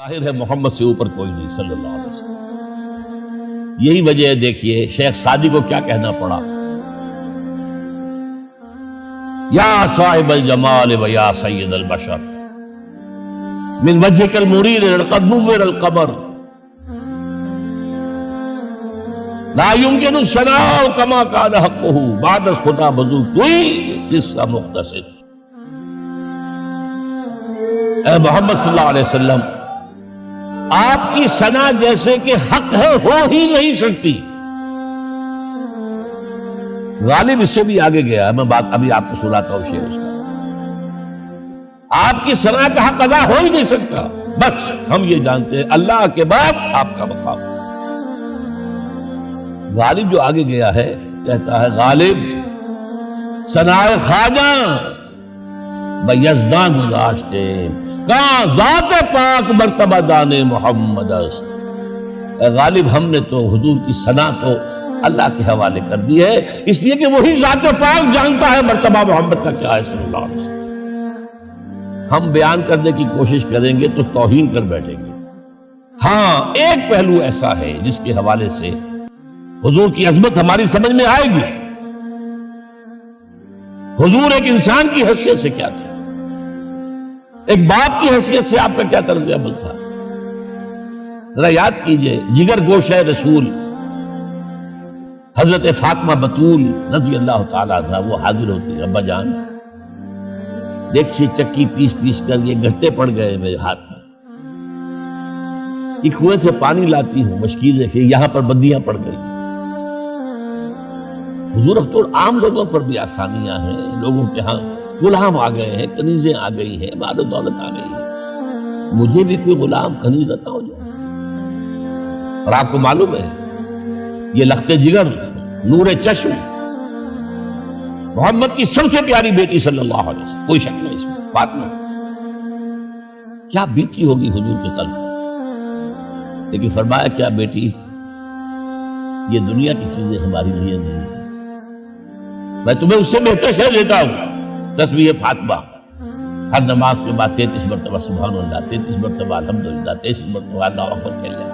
ظاہر ہے، محمد سے اوپر کوئی نہیں، صلی اللہ علیہ وسلم۔ یہی وجہ ہے، دیکھیے، شیخ سادی کو کیا کہنا پڑا؟ یا صاحب الجمال و یا سید البشر۔ من وجهك المرير لقد نور القمر۔ لا يمكن الثناء كما كان حقه۔ بعد خدا بزرگ، کوئی قصہ مختصر۔ اے محمد صلی اللہ علیہ وسلم آپ کی سنا جیسے کہ حق ہے ہو ہی نہیں سکتی غالب اس سے بھی آگے گیا۔ ہے میں بات ابھی آپ کو سناتا ہوں، شیخ اس کا۔ آپ کی سنا کا حق ادا ہو ہی نہیں سکتا۔ بس ہم یہ جانتے ہیں، اللہ کے بعد آپ کا مقام۔ غالب جو آگے گیا ہے، کہتا ہے، غالب، سنا خواجہ۔ یزدان گزاشتے کہاں ذات پاک مرتبہ دان محمد است اے غالب، ہم نے تو حضور کی سنا تو اللہ کے حوالے کر دی ہے۔ اس لیے کہ وہی ذات پاک جانتا ہے مرتبہ محمد کا کیا ہے صلی اللہ علیہ وسلم ہم بیان کرنے کی کوشش کریں گے تو توہین کر بیٹھیں گے۔ ہاں ایک پہلو ایسا ہے جس کے حوالے سے حضور کی عظمت ہماری سمجھ میں آئے گی۔ حضور ایک انسان کی حیثیت سے کیا تھا ایک باپ کی حیثیت سے آپ کا کیا طرز عمل تھا؟ ذرا یاد کیجیے، جگر گوش ہے رسول۔ حضرت فاطمہ بطول رضی اللہ تعالیٰ عنہ، وہ حاضر ہوتی ابا جان۔ دیکھیے، چکی پیس پیس کر یہ گھٹے پڑ گئے میرے ہاتھ میں۔ یہ کنویں سے پانی لاتی ہوں مشکیزیں کہ یہاں پر بندیاں پڑ گئی حضور اب تو عام لوگوں پر بھی آسانیاں ہیں، لوگوں کے ہاں۔ غلام آ گئے ہیں، کنیزیں آ گئی ہیں مال و دولت آ گئی ہے مجھے بھی کوئی غلام کنیز عطا ہو جائے۔ اور آپ کو معلوم ہے، یہ لخت جگر، نور چشم۔ محمد کی سب سے پیاری بیٹی صلی اللہ علیہ وسلم، کوئی شک نہیں اس میں، فاطمہ۔ کیا بیتی ہوگی حضور کے قلب لیکن فرمایا، کیا بیٹی، یہ دنیا کی چیزیں ہماری لیے نہیں ہیں۔ میں تمہیں اس سے بہتر شہر دیتا ہوں۔ تصویر فاطمہ۔ ہر نماز کے بعد تینتیس مرتبہ سبحان اللہ، تینتیس مرتبہ الحمدللہ تینتیس مرتبہ اللہ اکبر کہہ لیں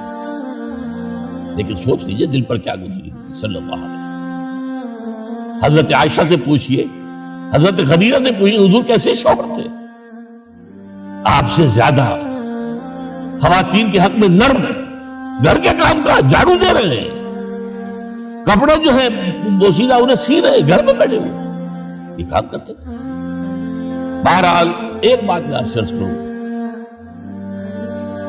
لیکن سوچ لیجیے دل پر کیا گزری۔ صلی اللہ علیہ وسلم۔ حضرت عائشہ سے پوچھئے، حضرت خدیجہ سے پوچھئے، حضور کیسے شوہر تھے؟ آپ سے زیادہ خواتین کے حق میں نرم، گھر کے کام کا جھاڑو دے رہے ہیں۔ کپڑے جو ہے بوسیدہ انہیں سی رہے گھر میں بیٹھے ہوئے۔ یہ کام کرتے تھے۔ بہرحال، ایک بات میں آپ سرچ کروں۔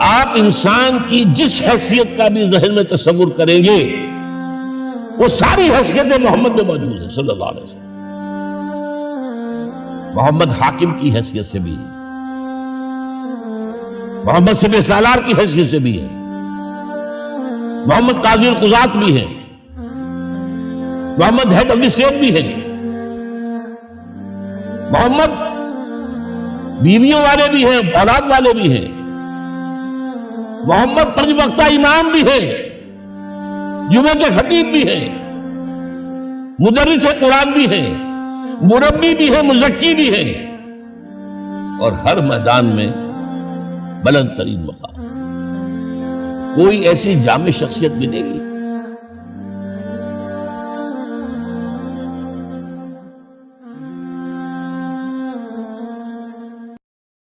آپ انسان کی جس حیثیت کا بھی ذہن میں تصور کریں گے، وہ ساری حیثیتیں محمد میں موجود ہیں، صلی اللہ علیہ وسلم۔ محمد حاکم کی حیثیت سے بھی ہے محمد سب سالار کی حیثیت سے بھی ہے محمد قاضی القضات بھی ہے Muhammad head of the state بھی ہے محمد بیویوں والے بھی ہیں، اولاد والے بھی ہیں۔ محمد پنج وقتہ امام بھی ہے جمعہ کے خطیب بھی ہے مدرس قرآن بھی ہے مربی بھی ہے مزکی بھی ہے اور ہر میدان میں بلند ترین مقام۔ کوئی ایسی جامع شخصیت ملے گی